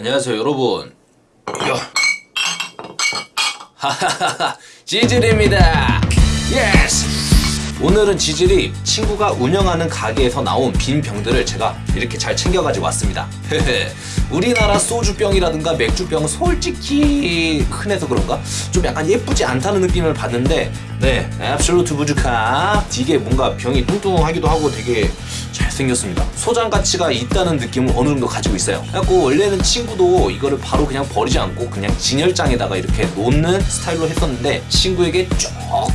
안녕하세요 여러분. 하하하하. 지질입니다. Yes 오늘은 지질이 친구가 운영하는 가게에서 나온 빈 병들을 제가 이렇게 잘 챙겨가지고 왔습니다. 우리나라 소주병이라든가 맥주병 솔직히 흔해서 그런가? 좀 약간 예쁘지 않다는 느낌을 받는데 네 앱솔루트 보드카 되게 뭔가 병이 뚱뚱하기도 하고 되게 잘생겼습니다. 소장 가치가 있다는 느낌을 어느 정도 가지고 있어요. 그래갖고 원래는 친구도 이거를 바로 그냥 버리지 않고 그냥 진열장에다가 이렇게 놓는 스타일로 했었는데 친구에게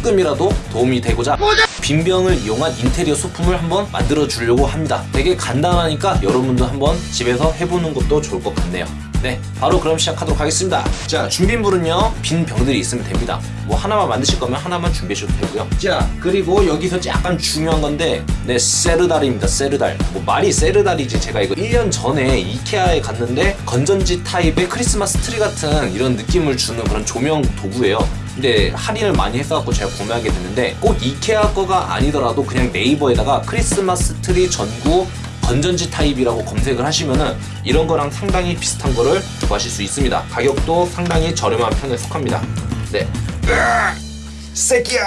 조금이라도 도움이 되고자 빈 병을 이용한 인테리어 소품을 한번 만들어 주려고 합니다. 되게 간단하니까 여러분도 한번 집에서 해보는 것도 좋을 것 같네요 네 바로 그럼 시작하도록 하겠습니다. 자 준비물은요 빈 병들이 있으면 됩니다. 뭐 하나만 만드실 거면 하나만 준비하셔도 되고요. 자 그리고 여기서 약간 중요한 건데 네 세르달입니다 세르달. 뭐 말이 세르달이지. 제가 이거 1년 전에 이케아에 갔는데 건전지 타입의 크리스마스 트리 같은 이런 느낌을 주는 그런 조명 도구예요. 근데 할인을 많이 했어갖고 제가 구매하게 됐는데 꼭 이케아 거가 아니더라도 그냥 네이버에다가 크리스마스 트리 전구 건전지 타입이라고 검색을 하시면은 이런 거랑 상당히 비슷한 거를 구하실 수 있습니다. 가격도 상당히 저렴한 편에 속합니다. 네. 새끼야!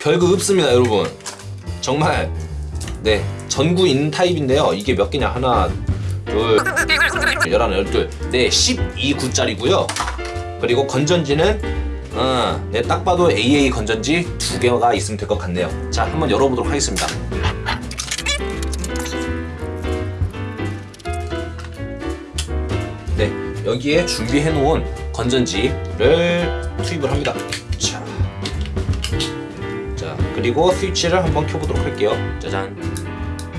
별거 없습니다 여러분. 정말 네 전구 있는 타입인데요. 이게 몇 개냐? 하나 둘 열하나 열둘 네 12구짜리고요. 그리고 건전지는 어, 네, 딱 봐도 AA 건전지 두 개가 있으면 될 것 같네요. 자 한번 열어보도록 하겠습니다 여기에 준비해 놓은 건전지를 투입을 합니다. 자, 자 그리고 스위치를 한번 켜보도록 할게요. 짜잔.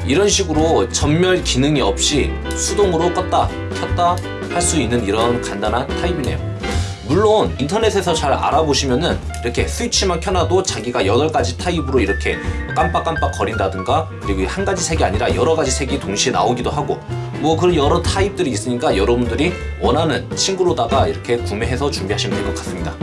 이런 식으로 전멸 기능이 없이 수동으로 껐다 켰다 할 수 있는 이런 간단한 타입이네요. 물론 인터넷에서 잘 알아보시면은 이렇게 스위치만 켜놔도 자기가 8가지 타입으로 이렇게 깜빡깜빡 거린다든가 그리고 한 가지 색이 아니라 여러 가지 색이 동시에 나오기도 하고 뭐 그런 여러 타입들이 있으니까 여러분들이 원하는 친구로다가 이렇게 구매해서 준비하시면 될 것 같습니다.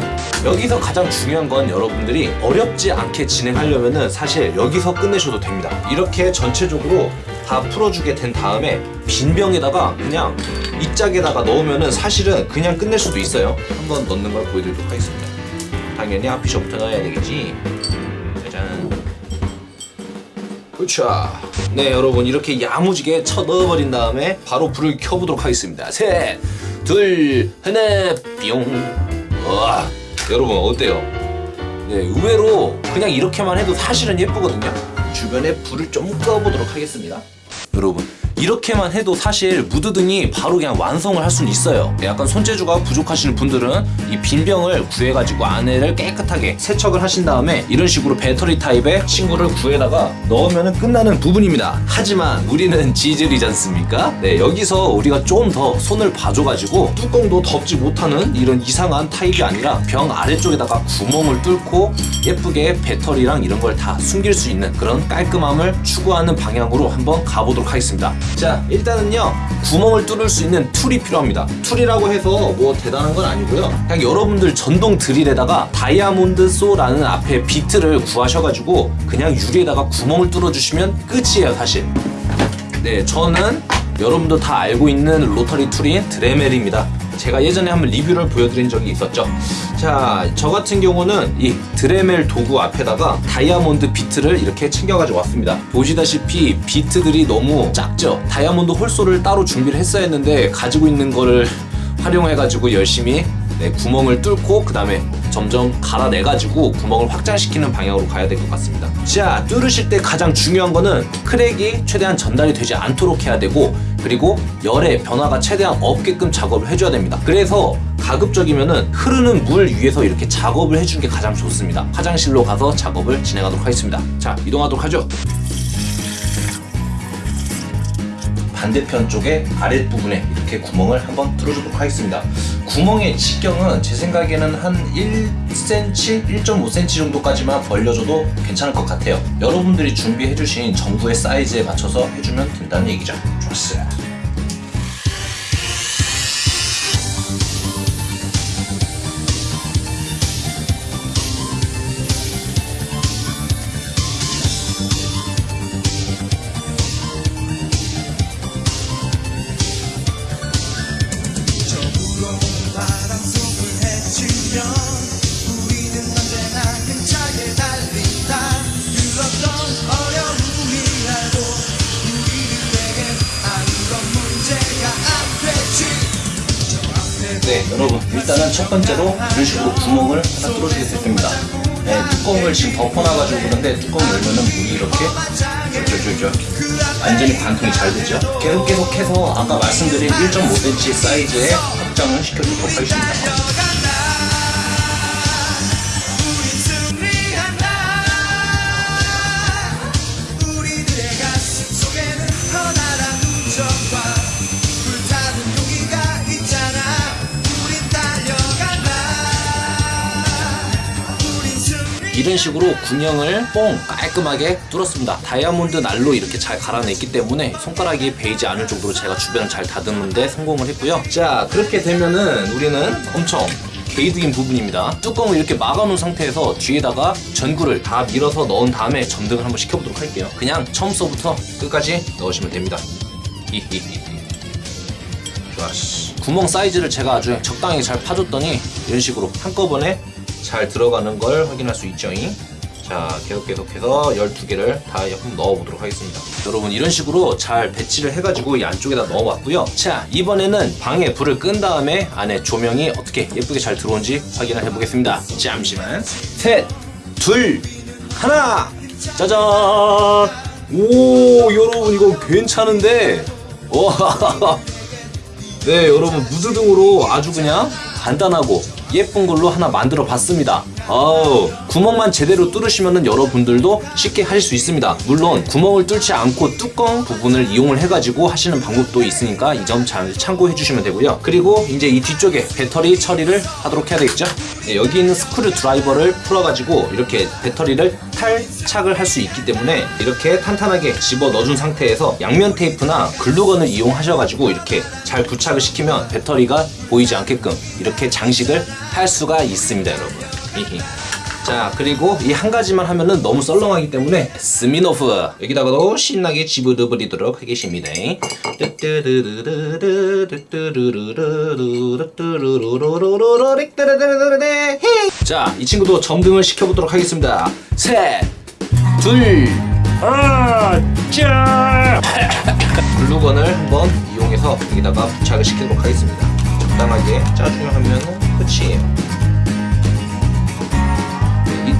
여기서 가장 중요한 건 여러분들이 어렵지 않게 진행하려면 은 사실 여기서 끝내셔도 됩니다. 이렇게 전체적으로 다 풀어주게 된 다음에 빈 병에다가 그냥 이 짝에다가 넣으면 은 사실은 그냥 끝낼 수도 있어요. 한번 넣는 걸 보여드리도록 하겠습니다. 당연히 앞피셔부터 넣어야 되겠지. 짜잔 그쵸 네 여러분 이렇게 야무지게 쳐 넣어버린 다음에 바로 불을 켜보도록 하겠습니다. 셋둘 하나 뿅. 와 여러분 어때요? 네 의외로 그냥 이렇게만 해도 사실은 예쁘거든요. 주변에 불을 좀 꺼보도록 하겠습니다. 여러분 이렇게만 해도 사실 무드등이 바로 그냥 완성을 할 수는 있어요. 약간 손재주가 부족하시는 분들은 이 빈병을 구해가지고 안에를 깨끗하게 세척을 하신 다음에 이런 식으로 배터리 타입의 친구를 구해다가 넣으면 끝나는 부분입니다. 하지만 우리는 지질이지 않습니까? 네 여기서 우리가 좀 더 손을 봐줘가지고 뚜껑도 덮지 못하는 이런 이상한 타입이 아니라 병 아래쪽에다가 구멍을 뚫고 예쁘게 배터리랑 이런 걸 다 숨길 수 있는 그런 깔끔함을 추구하는 방향으로 한번 가보도록 하겠습니다 자 일단은요 구멍을 뚫을 수 있는 tool이 필요합니다. tool이라고 해서 뭐 대단한 건 아니고요. 그냥 여러분들 전동 드릴에다가 다이아몬드 hole saw라는 앞에 bit를 구하셔가지고 그냥 유리에다가 구멍을 뚫어주시면 끝이에요 사실. 네 저는 여러분도 다 알고 있는 rotary tool인 드레멜입니다 제가 예전에 한번 리뷰를 보여드린 적이 있었죠. 자 저 같은 경우는 이 드레멜 도구 앞에다가 다이아몬드 bit를 이렇게 챙겨 가지고 왔습니다. 보시다시피 bit들이 너무 작죠? 다이아몬드 hole saw를 따로 준비를 했어야 했는데 가지고 있는 거를 활용해 가지고 열심히 네, 구멍을 뚫고 그 다음에 점점 갈아내가지고 구멍을 확장시키는 방향으로 가야 될 것 같습니다. 자 뚫으실 때 가장 중요한 거는 crack이 최대한 전달이 되지 않도록 해야 되고 그리고 열의 변화가 최대한 없게끔 작업을 해줘야 됩니다. 그래서 가급적이면은 흐르는 물 위에서 이렇게 작업을 해주는 게 가장 좋습니다. 화장실로 가서 작업을 진행하도록 하겠습니다. 자 이동하도록 하죠 반대편 쪽에 아랫부분에 이렇게 구멍을 한번 뚫어주도록 하겠습니다. 구멍의 직경은 제 생각에는 한 1cm, 1.5cm 정도까지만 벌려줘도 괜찮을 것 같아요. 여러분들이 준비해주신 전구의 사이즈에 맞춰서 해주면 된다는 얘기죠. 좋았어요 일단은 첫 번째로 이런 식으로 구멍을 하나 뚫어주게 될 겁니다. 네, 뚜껑을 지금 덮어놔가지고 그런데 뚜껑 열면은 물이 이렇게 쫄쫄쫄쫄 완전히 관통이 잘 되죠. 계속 계속해서 아까 말씀드린 1.5cm 사이즈의 확장을 시켜주도록 하겠습니다. 이런 식으로 군형을 뽕 깔끔하게 뚫었습니다. 다이아몬드 날로 이렇게 잘 갈아냈기 때문에 손가락이 베이지 않을 정도로 제가 주변을 잘 다듬는데 성공을 했고요. 자 그렇게 되면은 우리는 엄청 게이드인 부분입니다. 뚜껑을 이렇게 막아놓은 상태에서 뒤에다가 전구를 다 밀어서 넣은 다음에 점등을 한번 시켜보도록 할게요. 그냥 처음서부터 끝까지 넣으시면 됩니다. 히히히. 좋았어. 구멍 사이즈를 제가 아주 적당히 잘 파줬더니 이런 식으로 한꺼번에 잘 들어가는 걸 확인할 수 있죠. 자, 계속 계속해서 12개를 다 한번 넣어보도록 하겠습니다. 여러분, 이런 식으로 잘 배치를 해가지고 이 안쪽에다 넣어봤고요. 자, 이번에는 방에 불을 끈 다음에 안에 조명이 어떻게 예쁘게 잘 들어온지 확인을 해보겠습니다. 잠시만. 셋, 둘, 하나! 짜잔! 오, 여러분, 이거 괜찮은데? 와! 네 여러분 무드등으로 아주 그냥 간단하고 예쁜 걸로 하나 만들어 봤습니다 아우 구멍만 제대로 뚫으시면은 여러분들도 쉽게 하실 수 있습니다. 물론 구멍을 뚫지 않고 뚜껑 부분을 이용을 해가지고 하시는 방법도 있으니까 이 점 잘 참고해 주시면 되고요. 그리고 이제 이 뒤쪽에 배터리 처리를 하도록 해야 되겠죠? 네, 여기 있는 스크류 드라이버를 풀어가지고 이렇게 배터리를 탈착을 할 수 있기 때문에 이렇게 탄탄하게 집어 넣어준 상태에서 양면 테이프나 글루건을 이용하셔가지고 이렇게 잘 부착을 시키면 배터리가 보이지 않게끔 이렇게 장식을 할 수가 있습니다 여러분. 자 그리고 이 한 가지만 하면은 너무 썰렁하기 때문에 스미노프. 여기다가도 신나게 집어넣어버리도록 하겠습니다. 자이 친구도 점등을 시켜보도록 하겠습니다 셋둘 하나 짜 글루건을 한번 이용해서 여기다가 부착을 시키도록 하겠습니다 적당하게 짜주면 하면 끝이에요 이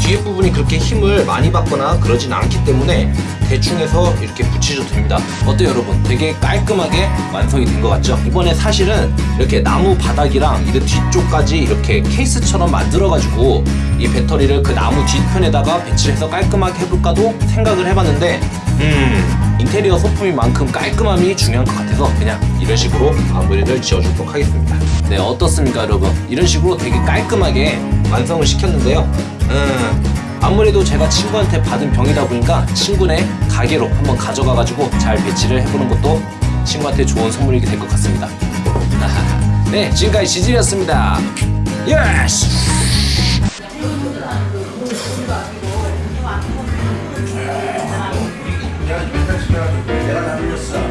뒤에 부분이 그렇게 힘을 많이 받거나 그러진 않기 때문에 대충 해서 이렇게 붙이셔도 됩니다. 어때요 여러분? 되게 깔끔하게 완성이 된 것 같죠? 이번에 사실은 이렇게 나무 바닥이랑 이런 뒤쪽까지 이렇게 케이스처럼 만들어 가지고 이 배터리를 그 나무 뒤편에다가 배치를 해서 깔끔하게 해볼까도 생각을 해봤는데 음 인테리어 소품이만큼 깔끔함이 중요한 것 같아서 그냥 이런 식으로 마무리를 지어주도록 하겠습니다 네 어떻습니까 여러분? 이런 식으로 되게 깔끔하게 완성을 시켰는데요. 음 아무래도 제가 친구한테 받은 병이다 보니까 친구네 가게로 한번 가져가 가지고 잘 배치를 해보는 것도 친구한테 좋은 선물이 될 것 같습니다. 네 지금까지 지질이었습니다. Yes! 너를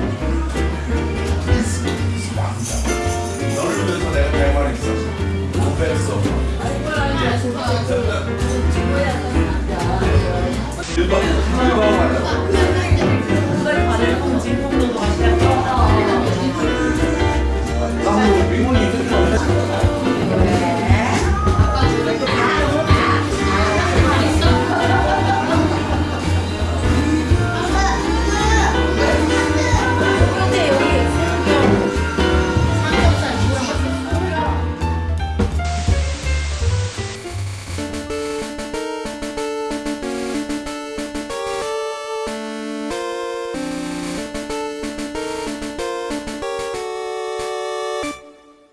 你就帮你就